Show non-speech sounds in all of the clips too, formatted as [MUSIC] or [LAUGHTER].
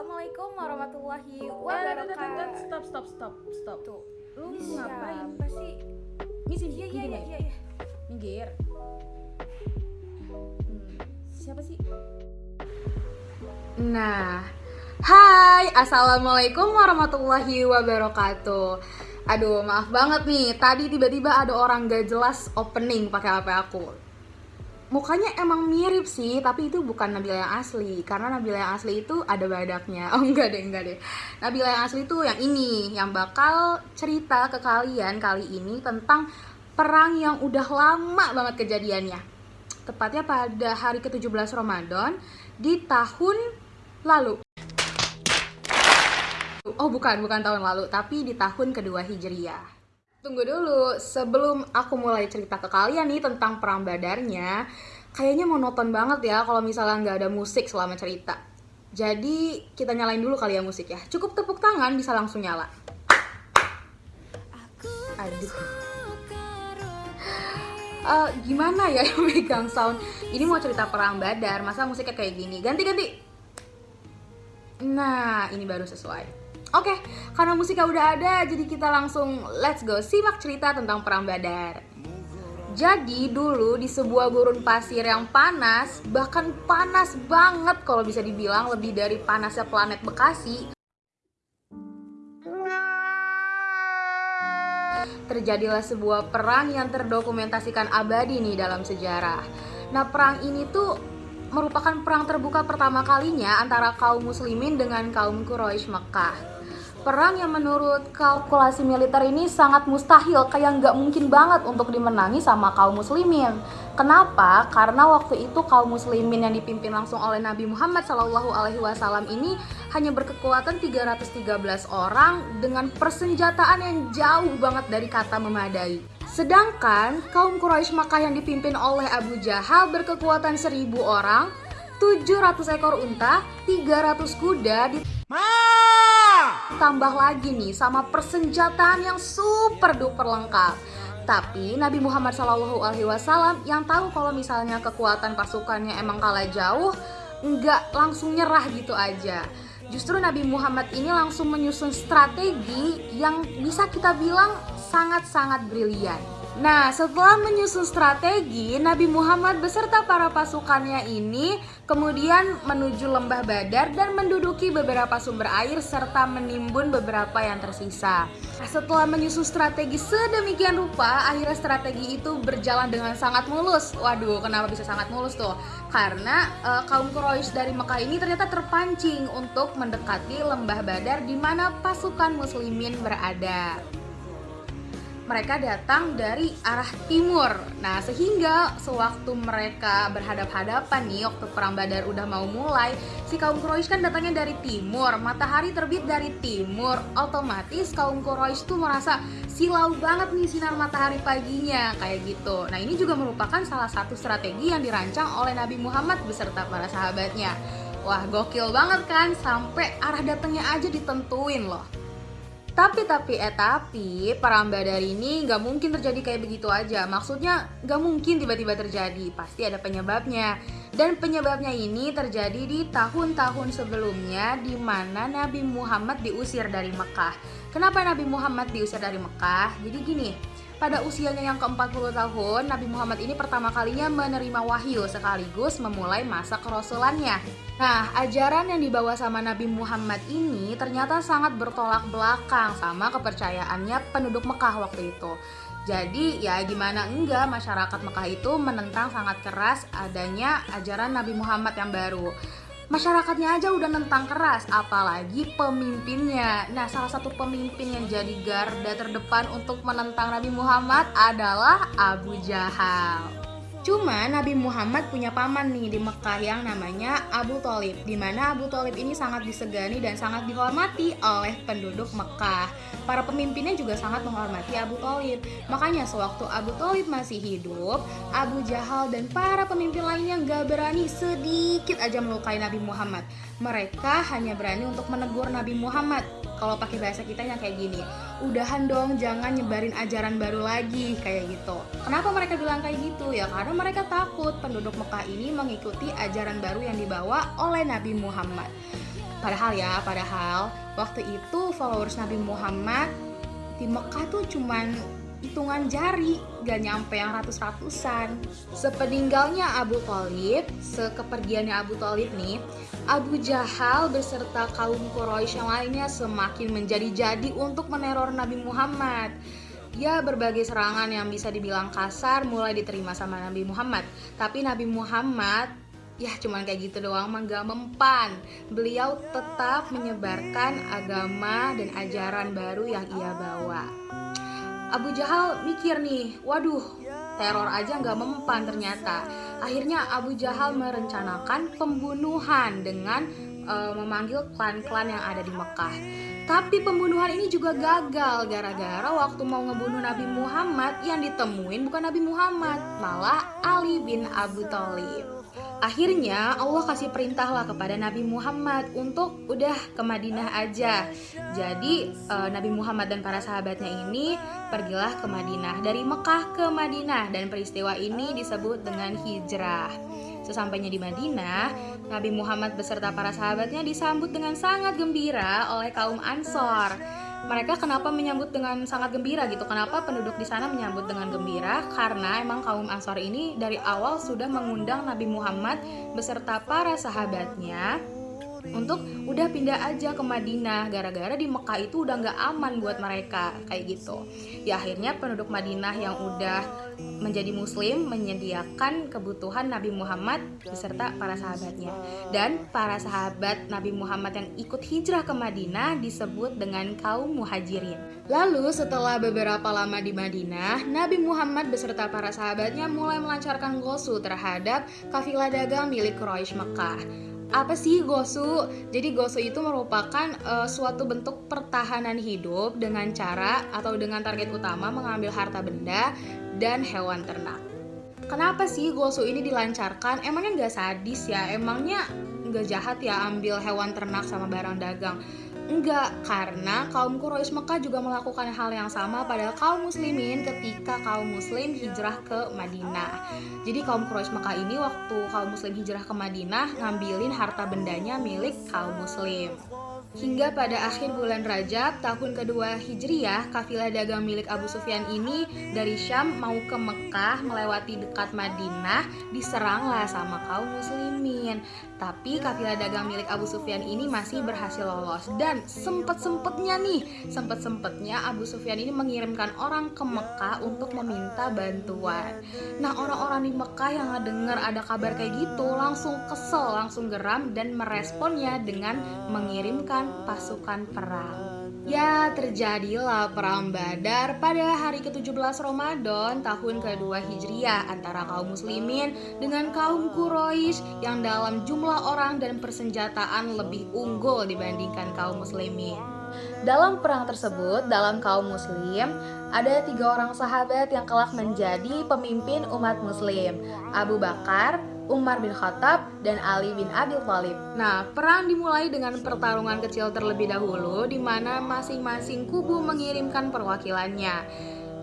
Assalamualaikum warahmatullahi Eh, wabarakatuh. Stop, stop, stop, stop. Tuh, Lu ini ngapain? siapa sih? Misi, Iya iya iya iya. iya. Minggir. Hmm, siapa sih? Nah, hai, assalamualaikum warahmatullahi wabarakatuh. Aduh, maaf banget nih, tadi tiba-tiba ada orang gak jelas opening pakai HP aku. Mukanya emang mirip sih, tapi itu bukan Nabila yang asli. Karena Nabila yang asli itu ada badaknya. [LAUGHS] Oh enggak deh, enggak deh. Nabila yang asli itu yang ini, yang bakal cerita ke kalian kali ini tentang perang yang udah lama banget kejadiannya. Tepatnya pada hari ke-17 Ramadan di tahun lalu. Oh bukan, bukan tahun lalu, tapi di tahun kedua Hijriyah. Tunggu dulu, sebelum aku mulai cerita ke kalian nih tentang perang badarnya, kayaknya monoton banget ya kalau misalnya nggak ada musik selama cerita. Jadi kita nyalain dulu kali ya musik ya. Cukup tepuk tangan bisa langsung nyala. Aduh. Eh, gimana ya yang megang sound? Ini mau cerita perang badar, masa musiknya kayak gini? Ganti-ganti. Nah, ini baru sesuai. Oke, karena musiknya udah ada, jadi kita langsung let's go simak cerita tentang perang Badar. Jadi dulu di sebuah gurun pasir yang panas, bahkan panas banget kalau bisa dibilang lebih dari panasnya planet Bekasi. Terjadilah sebuah perang yang terdokumentasikan abadi nih dalam sejarah. Nah, perang ini tuh merupakan perang terbuka pertama kalinya antara kaum muslimin dengan kaum Quraisy Mekah. Perang yang menurut kalkulasi militer ini sangat mustahil, kayak nggak mungkin banget untuk dimenangi sama kaum muslimin. Kenapa? Karena waktu itu kaum muslimin yang dipimpin langsung oleh Nabi Muhammad Shallallahu Alaihi Wasallam ini hanya berkekuatan 313 orang dengan persenjataan yang jauh banget dari kata memadai. Sedangkan kaum Quraisy Makkah yang dipimpin oleh Abu Jahal berkekuatan 1000 orang, 700 ekor unta, 300 kuda, ditambah lagi nih sama persenjataan yang super duper lengkap. Tapi Nabi Muhammad Wasallam yang tahu kalau misalnya kekuatan pasukannya emang kalah jauh, nggak langsung nyerah gitu aja. Justru Nabi Muhammad ini langsung menyusun strategi yang bisa kita bilang sangat-sangat brilian. Nah, setelah menyusun strategi, Nabi Muhammad beserta para pasukannya ini kemudian menuju lembah Badar dan menduduki beberapa sumber air serta menimbun beberapa yang tersisa. Nah, setelah menyusun strategi sedemikian rupa, akhirnya strategi itu berjalan dengan sangat mulus. Waduh, kenapa bisa sangat mulus tuh? Karena eh, kaum Quraisy dari Mekah ini ternyata terpancing untuk mendekati lembah Badar di mana pasukan muslimin berada mereka datang dari arah timur. Nah, sehingga sewaktu mereka berhadap-hadapan nih waktu perang Badar udah mau mulai, si kaum Quraisy kan datangnya dari timur, matahari terbit dari timur, otomatis kaum Quraisy tuh merasa silau banget nih sinar matahari paginya kayak gitu. Nah, ini juga merupakan salah satu strategi yang dirancang oleh Nabi Muhammad beserta para sahabatnya. Wah, gokil banget kan sampai arah datangnya aja ditentuin loh. Tapi tapi eh tapi Badar ini nggak mungkin terjadi kayak begitu aja. Maksudnya nggak mungkin tiba-tiba terjadi. Pasti ada penyebabnya. Dan penyebabnya ini terjadi di tahun-tahun sebelumnya di mana Nabi Muhammad diusir dari Mekah. Kenapa Nabi Muhammad diusir dari Mekah? Jadi gini, pada usianya yang ke-40 tahun, Nabi Muhammad ini pertama kalinya menerima wahyu sekaligus memulai masa kerasulannya. Nah, ajaran yang dibawa sama Nabi Muhammad ini ternyata sangat bertolak belakang sama kepercayaannya penduduk Mekah waktu itu. Jadi ya gimana enggak masyarakat Mekah itu menentang sangat keras adanya ajaran Nabi Muhammad yang baru masyarakatnya aja udah nentang keras, apalagi pemimpinnya. Nah, salah satu pemimpin yang jadi garda terdepan untuk menentang Nabi Muhammad adalah Abu Jahal. Cuma Nabi Muhammad punya paman nih di Mekah yang namanya Abu Talib Di mana Abu Talib ini sangat disegani dan sangat dihormati oleh penduduk Mekah. Para pemimpinnya juga sangat menghormati Abu Talib. Makanya sewaktu Abu Talib masih hidup Abu Jahal dan para pemimpin lainnya gak berani sedikit aja melukai Nabi Muhammad. Mereka hanya berani untuk menegur Nabi Muhammad kalau pakai bahasa kita yang kayak gini udahan dong jangan nyebarin ajaran baru lagi kayak gitu. Kenapa mereka bilang kayak gitu? Ya karena mereka takut penduduk Mekah ini mengikuti ajaran baru yang dibawa oleh Nabi Muhammad. Padahal ya, padahal waktu itu followers Nabi Muhammad di Mekah tuh cuman hitungan jari, gak nyampe yang ratus-ratusan. Sepeninggalnya Abu Talib, sekepergiannya Abu Talib nih, Abu Jahal beserta kaum Quraisy yang lainnya semakin menjadi-jadi untuk meneror Nabi Muhammad. Ya berbagai serangan yang bisa dibilang kasar mulai diterima sama Nabi Muhammad. Tapi Nabi Muhammad ya cuman kayak gitu doang mah gak mempan. Beliau tetap menyebarkan agama dan ajaran baru yang ia bawa. Abu Jahal mikir nih, waduh, teror aja nggak mempan ternyata. Akhirnya Abu Jahal merencanakan pembunuhan dengan uh, memanggil klan-klan yang ada di Mekah. Tapi pembunuhan ini juga gagal gara-gara waktu mau ngebunuh Nabi Muhammad yang ditemuin bukan Nabi Muhammad, malah Ali bin Abu Thalib. Akhirnya Allah kasih perintah lah kepada Nabi Muhammad untuk udah ke Madinah aja. Jadi eh, Nabi Muhammad dan para sahabatnya ini pergilah ke Madinah dari Mekah ke Madinah dan peristiwa ini disebut dengan hijrah. Sesampainya di Madinah, Nabi Muhammad beserta para sahabatnya disambut dengan sangat gembira oleh kaum Ansor mereka kenapa menyambut dengan sangat gembira gitu? Kenapa penduduk di sana menyambut dengan gembira? Karena emang kaum Ansor ini dari awal sudah mengundang Nabi Muhammad beserta para sahabatnya untuk udah pindah aja ke Madinah gara-gara di Mekah itu udah nggak aman buat mereka kayak gitu. Ya akhirnya penduduk Madinah yang udah menjadi muslim menyediakan kebutuhan Nabi Muhammad beserta para sahabatnya. Dan para sahabat Nabi Muhammad yang ikut hijrah ke Madinah disebut dengan kaum muhajirin. Lalu setelah beberapa lama di Madinah Nabi Muhammad beserta para sahabatnya mulai melancarkan gosu terhadap kafilah dagang milik Quraisy Mekah apa sih gosu? Jadi gosu itu merupakan uh, suatu bentuk pertahanan hidup dengan cara atau dengan target utama mengambil harta benda dan hewan ternak. Kenapa sih gosu ini dilancarkan? Emangnya nggak sadis ya? Emangnya nggak jahat ya ambil hewan ternak sama barang dagang? Enggak, karena kaum Quraisy Mekah juga melakukan hal yang sama pada kaum muslimin ketika kaum muslim hijrah ke Madinah. Jadi kaum Quraisy Mekah ini waktu kaum muslim hijrah ke Madinah ngambilin harta bendanya milik kaum muslim. Hingga pada akhir bulan Rajab tahun kedua Hijriyah, kafilah dagang milik Abu Sufyan ini dari Syam mau ke Mekah melewati dekat Madinah diseranglah sama kaum muslimin. Tapi kafilah dagang milik Abu Sufyan ini masih berhasil lolos dan sempet-sempetnya nih, sempet-sempetnya Abu Sufyan ini mengirimkan orang ke Mekah untuk meminta bantuan. Nah orang-orang di Mekah yang dengar ada kabar kayak gitu langsung kesel, langsung geram dan meresponnya dengan mengirimkan pasukan perang. Ya, terjadilah perang Badar pada hari ke-17 Ramadan tahun kedua Hijriah antara kaum muslimin dengan kaum Quraisy yang dalam jumlah orang dan persenjataan lebih unggul dibandingkan kaum muslimin. Dalam perang tersebut, dalam kaum muslim, ada tiga orang sahabat yang kelak menjadi pemimpin umat muslim. Abu Bakar, Umar bin Khattab, dan Ali bin Abi Thalib. Nah, perang dimulai dengan pertarungan kecil terlebih dahulu di mana masing-masing kubu mengirimkan perwakilannya.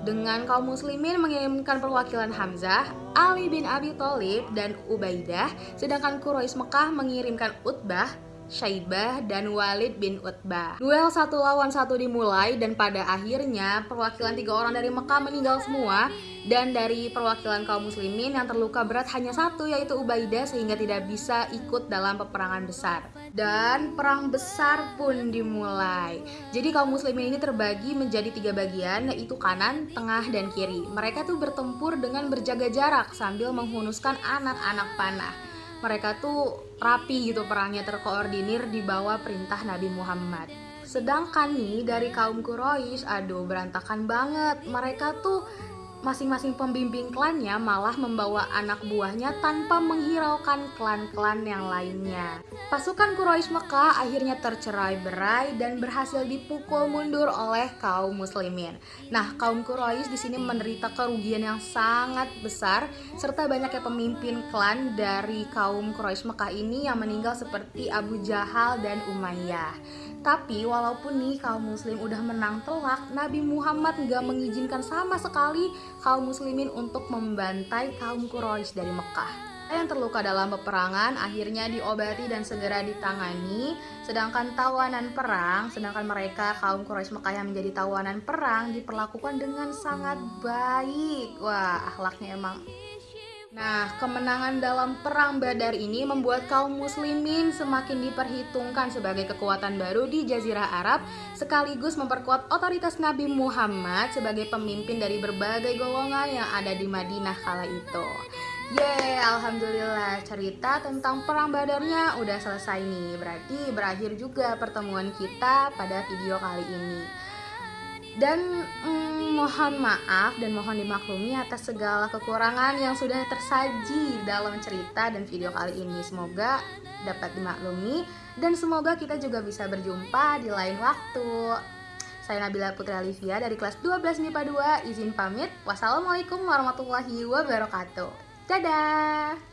Dengan kaum muslimin mengirimkan perwakilan Hamzah, Ali bin Abi Thalib dan Ubaidah, sedangkan Quraisy Mekah mengirimkan Utbah, Syaibah dan Walid bin Utbah. Duel satu lawan satu dimulai dan pada akhirnya perwakilan tiga orang dari Mekah meninggal semua dan dari perwakilan kaum muslimin yang terluka berat hanya satu yaitu Ubaidah sehingga tidak bisa ikut dalam peperangan besar. Dan perang besar pun dimulai. Jadi kaum muslimin ini terbagi menjadi tiga bagian yaitu kanan, tengah, dan kiri. Mereka tuh bertempur dengan berjaga jarak sambil menghunuskan anak-anak panah mereka tuh rapi gitu perangnya terkoordinir di bawah perintah Nabi Muhammad. Sedangkan nih dari kaum Quraisy, aduh berantakan banget. Mereka tuh masing-masing pembimbing klannya malah membawa anak buahnya tanpa menghiraukan klan-klan yang lainnya. Pasukan Quraisy Mekah akhirnya tercerai berai dan berhasil dipukul mundur oleh kaum muslimin. Nah, kaum Quraisy di sini menderita kerugian yang sangat besar serta banyaknya pemimpin klan dari kaum Quraisy Mekah ini yang meninggal seperti Abu Jahal dan Umayyah. Tapi walaupun nih kaum muslim udah menang telak, Nabi Muhammad nggak mengizinkan sama sekali kaum muslimin untuk membantai kaum Quraisy dari Mekah. yang terluka dalam peperangan akhirnya diobati dan segera ditangani sedangkan tawanan perang sedangkan mereka kaum Quraisy Mekah yang menjadi tawanan perang diperlakukan dengan sangat baik wah akhlaknya emang Nah, kemenangan dalam Perang Badar ini membuat kaum muslimin semakin diperhitungkan sebagai kekuatan baru di Jazirah Arab, sekaligus memperkuat otoritas Nabi Muhammad sebagai pemimpin dari berbagai golongan yang ada di Madinah kala itu. Yeay, Alhamdulillah. Cerita tentang Perang Badarnya udah selesai nih. Berarti berakhir juga pertemuan kita pada video kali ini. Dan mm, mohon maaf dan mohon dimaklumi atas segala kekurangan yang sudah tersaji dalam cerita dan video kali ini. Semoga dapat dimaklumi dan semoga kita juga bisa berjumpa di lain waktu. Saya Nabila Putri Alivia dari kelas 12 MIPA 2 izin pamit. Wassalamualaikum warahmatullahi wabarakatuh. Dadah.